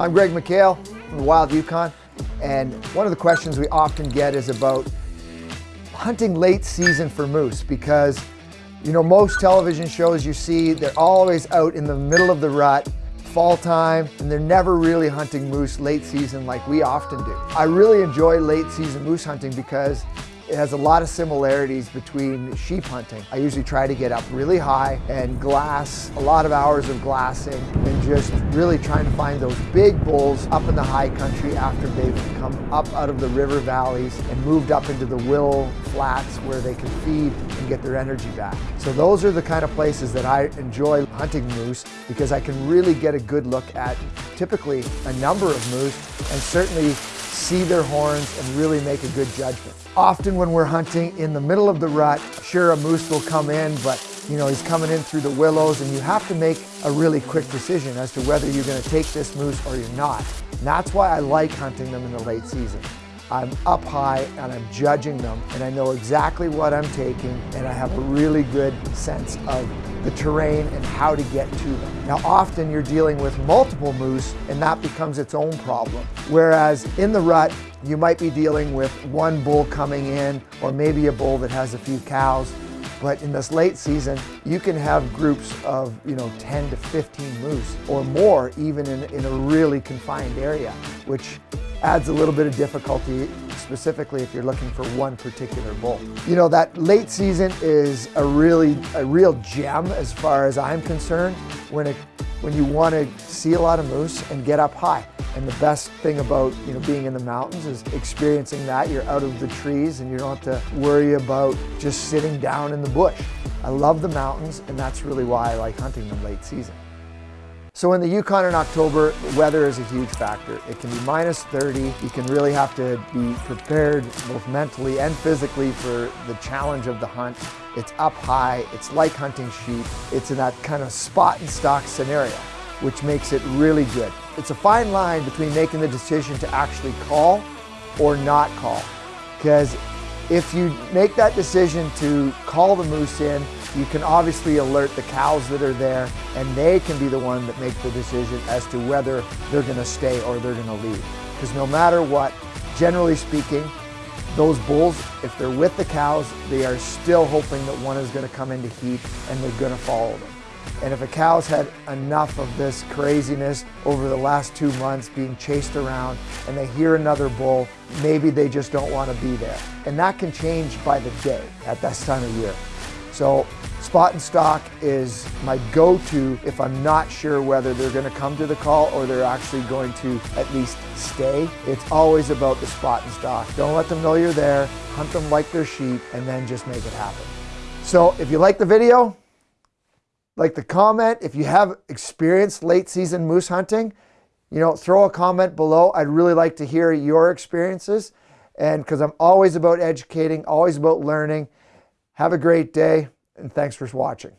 I'm Greg McHale from the Wild Yukon, and one of the questions we often get is about hunting late season for moose because you know most television shows you see they're always out in the middle of the rut fall time and they're never really hunting moose late season like we often do. I really enjoy late season moose hunting because it has a lot of similarities between sheep hunting. I usually try to get up really high and glass, a lot of hours of glassing, and just really trying to find those big bulls up in the high country after they've come up out of the river valleys and moved up into the willow flats where they can feed and get their energy back. So those are the kind of places that I enjoy hunting moose because I can really get a good look at typically a number of moose and certainly see their horns and really make a good judgment. Often when we're hunting in the middle of the rut, sure a moose will come in, but you know, he's coming in through the willows and you have to make a really quick decision as to whether you're gonna take this moose or you're not. And that's why I like hunting them in the late season. I'm up high and I'm judging them and I know exactly what I'm taking and I have a really good sense of the terrain and how to get to them. Now often you're dealing with multiple moose and that becomes its own problem. Whereas in the rut, you might be dealing with one bull coming in or maybe a bull that has a few cows but in this late season, you can have groups of, you know, 10 to 15 moose or more even in, in a really confined area, which adds a little bit of difficulty, specifically if you're looking for one particular bull. You know, that late season is a really, a real gem as far as I'm concerned when, it, when you want to see a lot of moose and get up high. And the best thing about you know being in the mountains is experiencing that. You're out of the trees and you don't have to worry about just sitting down in the bush. I love the mountains and that's really why I like hunting them late season. So in the Yukon in October, weather is a huge factor. It can be minus 30. You can really have to be prepared both mentally and physically for the challenge of the hunt. It's up high, it's like hunting sheep. It's in that kind of spot and stalk scenario, which makes it really good. It's a fine line between making the decision to actually call or not call. Because if you make that decision to call the moose in, you can obviously alert the cows that are there and they can be the one that make the decision as to whether they're gonna stay or they're gonna leave. Because no matter what, generally speaking, those bulls, if they're with the cows, they are still hoping that one is gonna come into heat and they're gonna follow them. And if a cow's had enough of this craziness over the last two months being chased around and they hear another bull, maybe they just don't want to be there. And that can change by the day at this time of year. So spot and stalk is my go-to if I'm not sure whether they're going to come to the call or they're actually going to at least stay. It's always about the spot and stalk. Don't let them know you're there, hunt them like they're sheep, and then just make it happen. So if you like the video, like the comment. If you have experienced late season moose hunting, you know, throw a comment below. I'd really like to hear your experiences. And because I'm always about educating, always about learning. Have a great day, and thanks for watching.